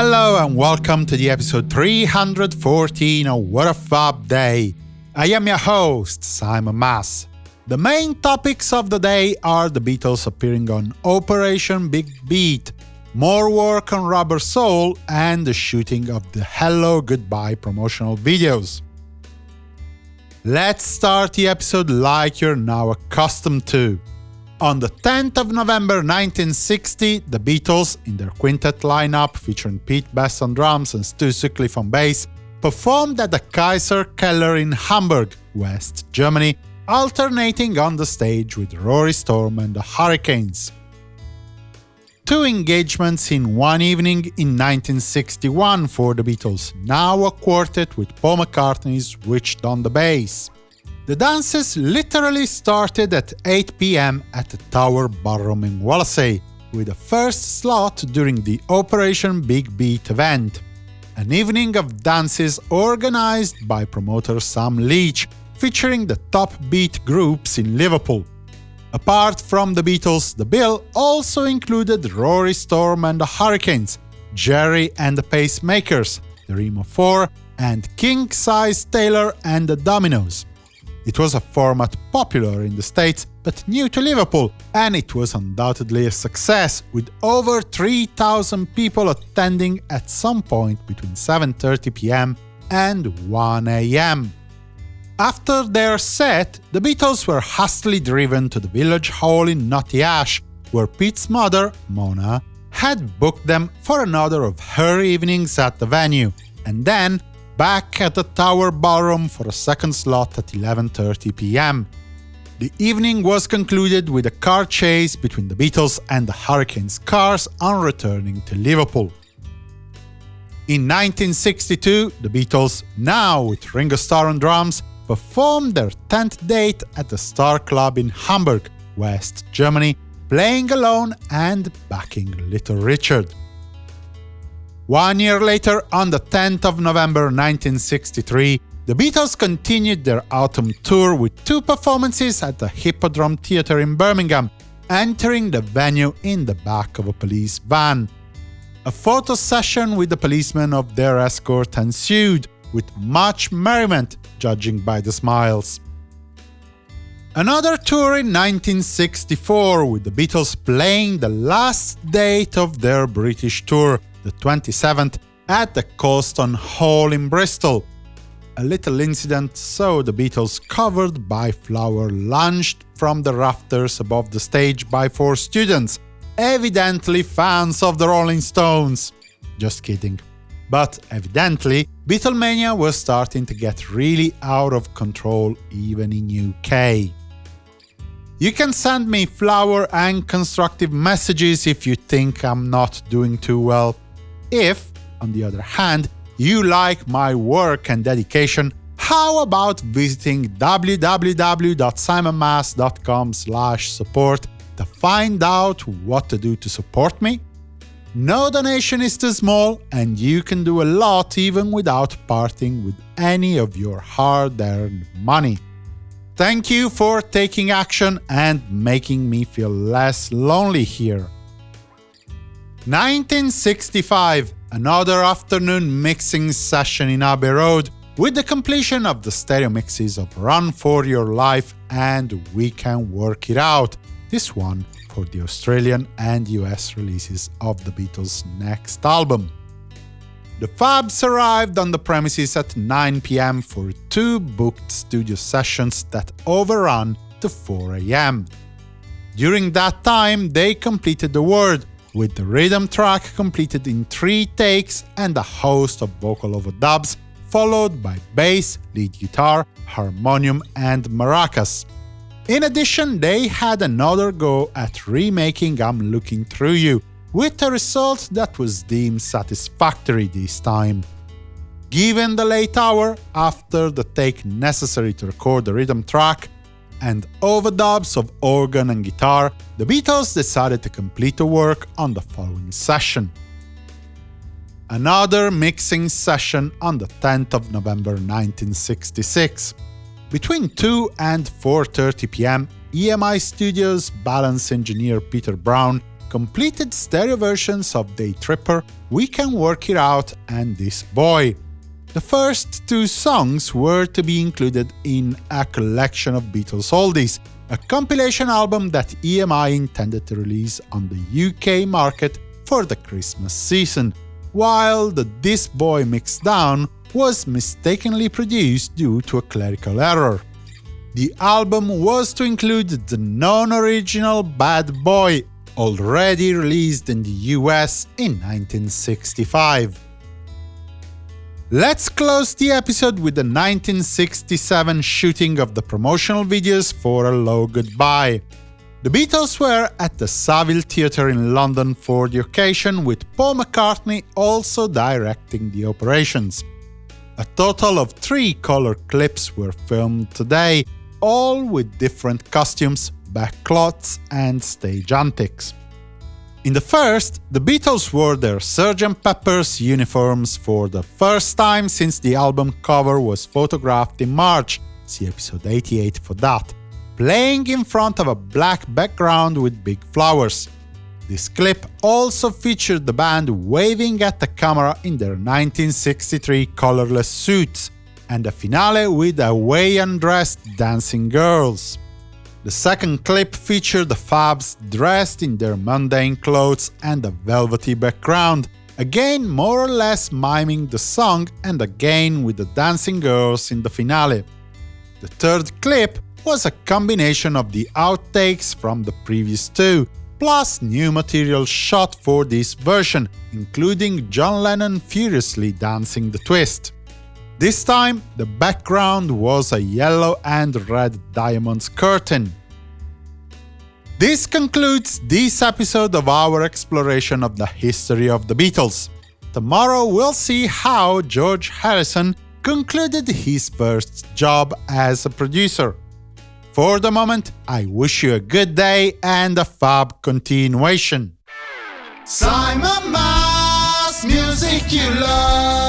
Hello and welcome to the episode 314 of What a Fab Day. I am your host, Simon Mas. The main topics of the day are the Beatles appearing on Operation Big Beat, more work on Rubber Soul, and the shooting of the Hello Goodbye promotional videos. Let's start the episode like you're now accustomed to. On the 10th of November 1960, the Beatles, in their quintet lineup featuring Pete Best on drums and Stu Sutcliffe on bass, performed at the Kaiser Keller in Hamburg, West Germany, alternating on the stage with Rory Storm and the Hurricanes. Two engagements in one evening in 1961 for the Beatles, now a quartet with Paul McCartney switched on the bass. The dances literally started at 8 pm at the Tower Ballroom in Wallasey, with the first slot during the Operation Big Beat event, an evening of dances organized by promoter Sam Leach, featuring the top beat groups in Liverpool. Apart from the Beatles, the bill also included Rory Storm and the Hurricanes, Gerry and the Pacemakers, the Remo 4, and King Size Taylor and the Dominoes. It was a format popular in the States, but new to Liverpool, and it was undoubtedly a success, with over 3,000 people attending at some point between 7.30 pm and 1 am. After their set, the Beatles were hastily driven to the village hall in Knotty Ash, where Pete's mother, Mona, had booked them for another of her evenings at the venue, and then back at the Tower Ballroom for a second slot at 11.30 pm. The evening was concluded with a car chase between the Beatles and the Hurricanes cars on returning to Liverpool. In 1962, the Beatles, now with Ringo Starr on drums, performed their 10th date at the Star Club in Hamburg, West Germany, playing alone and backing Little Richard. One year later, on the 10th of November 1963, the Beatles continued their autumn tour with two performances at the Hippodrome Theatre in Birmingham, entering the venue in the back of a police van. A photo session with the policemen of their escort ensued, with much merriment, judging by the smiles. Another tour in 1964, with the Beatles playing the last date of their British tour, the 27th, at the Colston Hall in Bristol. A little incident saw the Beatles covered by flour launched from the rafters above the stage by four students, evidently fans of the Rolling Stones. Just kidding. But evidently, Beatlemania was starting to get really out of control even in UK. You can send me flower and constructive messages if you think I'm not doing too well. If, on the other hand, you like my work and dedication, how about visiting www.simonmas.com support to find out what to do to support me? No donation is too small, and you can do a lot even without parting with any of your hard-earned money. Thank you for taking action and making me feel less lonely here. 1965, another afternoon mixing session in Abbey Road, with the completion of the stereo mixes of Run For Your Life and We Can Work It Out, this one for the Australian and US releases of the Beatles' next album. The Fabs arrived on the premises at 9 pm for two booked studio sessions that overran to 4 am. During that time, they completed the word, with the rhythm track completed in three takes and a host of vocal overdubs, followed by bass, lead guitar, harmonium, and maracas. In addition, they had another go at remaking I'm Looking Through You, with a result that was deemed satisfactory this time. Given the late hour, after the take necessary to record the rhythm track, and overdubs of organ and guitar, the Beatles decided to complete the work on the following session. Another mixing session on the 10th of November 1966. Between 2 and 4.30 pm, EMI Studios balance engineer Peter Brown completed stereo versions of Day Tripper, We Can Work It Out and This Boy. The first two songs were to be included in a collection of Beatles oldies, a compilation album that EMI intended to release on the UK market for the Christmas season, while the This Boy Mixdown was mistakenly produced due to a clerical error. The album was to include the non-original Bad Boy, already released in the US in 1965. Let's close the episode with the 1967 shooting of the promotional videos for Hello Goodbye. The Beatles were at the Savile Theatre in London for the occasion, with Paul McCartney also directing the operations. A total of three color clips were filmed today, all with different costumes, backcloths and stage antics. In the first, the Beatles wore their Sgt. Pepper's uniforms for the first time since the album cover was photographed in March, see episode 88 for that, playing in front of a black background with big flowers. This clip also featured the band waving at the camera in their 1963 colorless suits, and a finale with Hawaiian dressed dancing girls. The second clip featured the Fabs dressed in their mundane clothes and a velvety background, again more or less miming the song and again with the dancing girls in the finale. The third clip was a combination of the outtakes from the previous two, plus new material shot for this version, including John Lennon furiously dancing the twist. This time, the background was a yellow and red diamonds curtain. This concludes this episode of our exploration of the history of the Beatles. Tomorrow we'll see how George Harrison concluded his first job as a producer. For the moment, I wish you a good day and a fab continuation. Simon Mas, music you love.